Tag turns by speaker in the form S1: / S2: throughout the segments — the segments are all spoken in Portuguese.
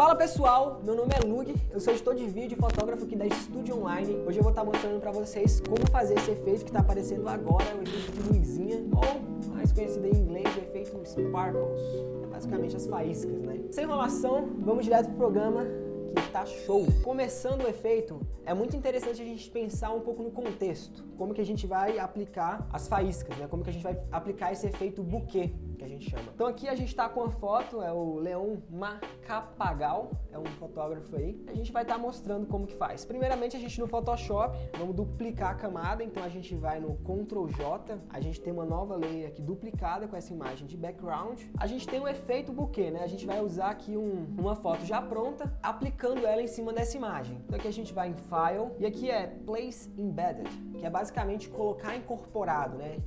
S1: Fala pessoal, meu nome é Lug, eu sou editor de vídeo e fotógrafo aqui da Studio Online. Hoje eu vou estar mostrando para vocês como fazer esse efeito que está aparecendo agora, o efeito de luzinha, ou mais conhecido em inglês, o efeito Sparkles. É basicamente as faíscas, né? Sem enrolação, vamos direto pro programa que tá show. Começando o efeito, é muito interessante a gente pensar um pouco no contexto. Como que a gente vai aplicar as faíscas, né? Como que a gente vai aplicar esse efeito buquê que a gente chama. Então aqui a gente está com a foto, é o Leon Macapagal, é um fotógrafo aí. A gente vai estar tá mostrando como que faz. Primeiramente a gente no Photoshop, vamos duplicar a camada, então a gente vai no Ctrl J, a gente tem uma nova layer aqui duplicada com essa imagem de background. A gente tem o efeito bokeh, né? A gente vai usar aqui um, uma foto já pronta, aplicando ela em cima dessa imagem. Então aqui a gente vai em File, e aqui é Place Embedded, que é basicamente colocar incorporado, né?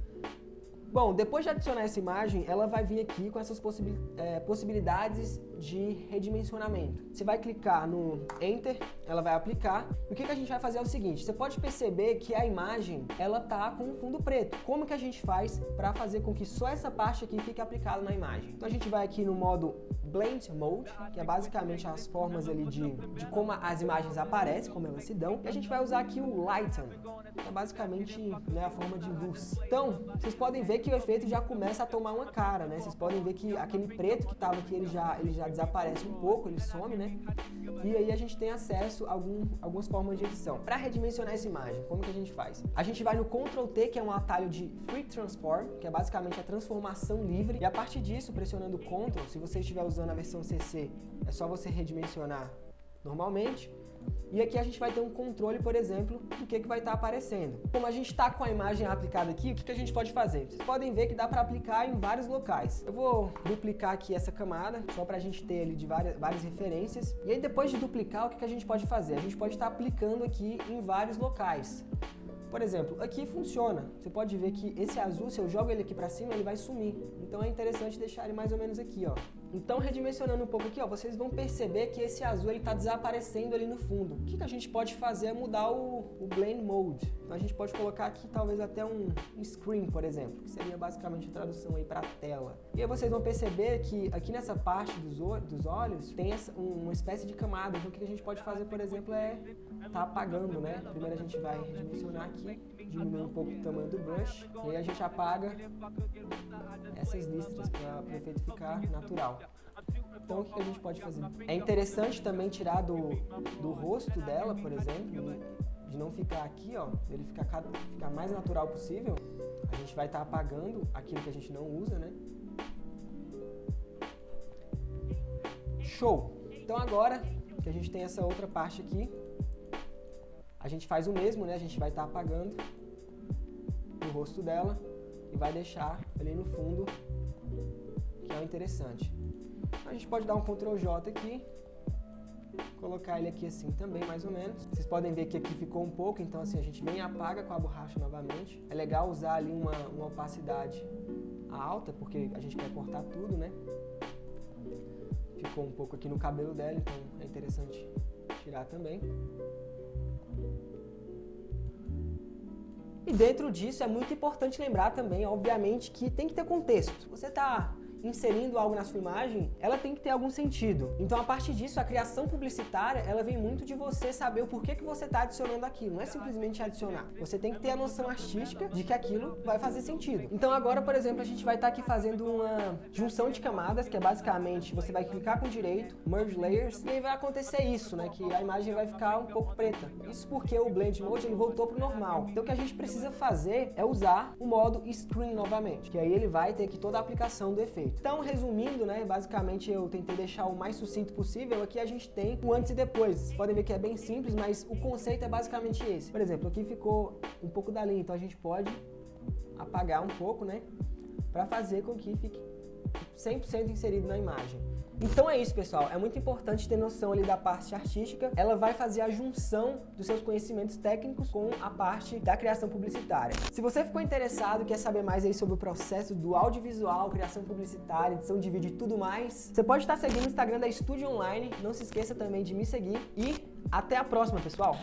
S1: Bom, depois de adicionar essa imagem, ela vai vir aqui com essas é, possibilidades de redimensionamento. Você vai clicar no Enter, ela vai aplicar. E o que, que a gente vai fazer é o seguinte, você pode perceber que a imagem, ela tá com um fundo preto. Como que a gente faz para fazer com que só essa parte aqui fique aplicada na imagem? Então a gente vai aqui no modo Blend Mode, que é basicamente as formas ali de, de como as imagens aparecem, como elas se dão. E a gente vai usar aqui o Lighten, que é basicamente né, a forma de luz. Então, vocês podem ver que o efeito já começa a tomar uma cara, né? Vocês podem ver que aquele preto que estava aqui, ele já, ele já desaparece um pouco, ele some, né? E aí a gente tem acesso a algum, algumas formas de edição. Para redimensionar essa imagem, como que a gente faz? A gente vai no Ctrl T, que é um atalho de Free Transform, que é basicamente a transformação livre. E a partir disso, pressionando Ctrl, se você estiver usando a versão CC, é só você redimensionar normalmente. E aqui a gente vai ter um controle, por exemplo, do que, que vai estar tá aparecendo. Como a gente está com a imagem aplicada aqui, o que, que a gente pode fazer? Vocês podem ver que dá para aplicar em vários locais. Eu vou duplicar aqui essa camada, só para a gente ter ali de várias, várias referências. E aí depois de duplicar, o que, que a gente pode fazer? A gente pode estar tá aplicando aqui em vários locais. Por exemplo, aqui funciona. Você pode ver que esse azul, se eu jogo ele aqui para cima, ele vai sumir. Então é interessante deixar ele mais ou menos aqui, ó. Então, redimensionando um pouco aqui, ó, vocês vão perceber que esse azul está desaparecendo ali no fundo. O que, que a gente pode fazer é mudar o, o Blend Mode. Então, a gente pode colocar aqui talvez até um, um screen, por exemplo, que seria basicamente a tradução aí para tela. E aí vocês vão perceber que aqui nessa parte dos, dos olhos tem essa, uma espécie de camada. Então, o que a gente pode fazer, por exemplo, é tá apagando, né? Primeiro a gente vai redimensionar aqui, diminuir um pouco o tamanho do brush, e aí a gente apaga essas listras para o efeito ficar natural. Então o que a gente pode fazer? É interessante também tirar do, do rosto dela, por exemplo, de não ficar aqui, ó, ele ficar, ficar mais natural possível. A gente vai estar tá apagando aquilo que a gente não usa, né? Show! Então agora que a gente tem essa outra parte aqui, a gente faz o mesmo, né? A gente vai estar tá apagando rosto dela e vai deixar ali no fundo, que é o interessante. A gente pode dar um Ctrl J aqui, colocar ele aqui assim também, mais ou menos. Vocês podem ver que aqui ficou um pouco, então assim, a gente vem e apaga com a borracha novamente. É legal usar ali uma, uma opacidade alta, porque a gente quer cortar tudo, né? Ficou um pouco aqui no cabelo dela, então é interessante tirar também. E dentro disso é muito importante lembrar também, obviamente, que tem que ter contexto. Você está inserindo algo na sua imagem, ela tem que ter algum sentido. Então, a partir disso, a criação publicitária, ela vem muito de você saber o porquê que você está adicionando aquilo. Não é simplesmente adicionar. Você tem que ter a noção artística de que aquilo vai fazer sentido. Então, agora, por exemplo, a gente vai estar tá aqui fazendo uma junção de camadas, que é basicamente, você vai clicar com direito, Merge Layers, e aí vai acontecer isso, né? Que a imagem vai ficar um pouco preta. Isso porque o Blend Mode, ele voltou para o normal. Então, o que a gente precisa fazer é usar o modo Screen novamente, que aí ele vai ter aqui toda a aplicação do efeito. Então, resumindo, né, basicamente eu tentei deixar o mais sucinto possível. Aqui a gente tem o antes e depois. Podem ver que é bem simples, mas o conceito é basicamente esse. Por exemplo, aqui ficou um pouco da linha, então a gente pode apagar um pouco, né, para fazer com que fique 100% inserido na imagem. Então é isso, pessoal. É muito importante ter noção ali da parte artística. Ela vai fazer a junção dos seus conhecimentos técnicos com a parte da criação publicitária. Se você ficou interessado quer saber mais aí sobre o processo do audiovisual, criação publicitária, edição de vídeo e tudo mais, você pode estar seguindo o Instagram da Estúdio Online. Não se esqueça também de me seguir e até a próxima, pessoal!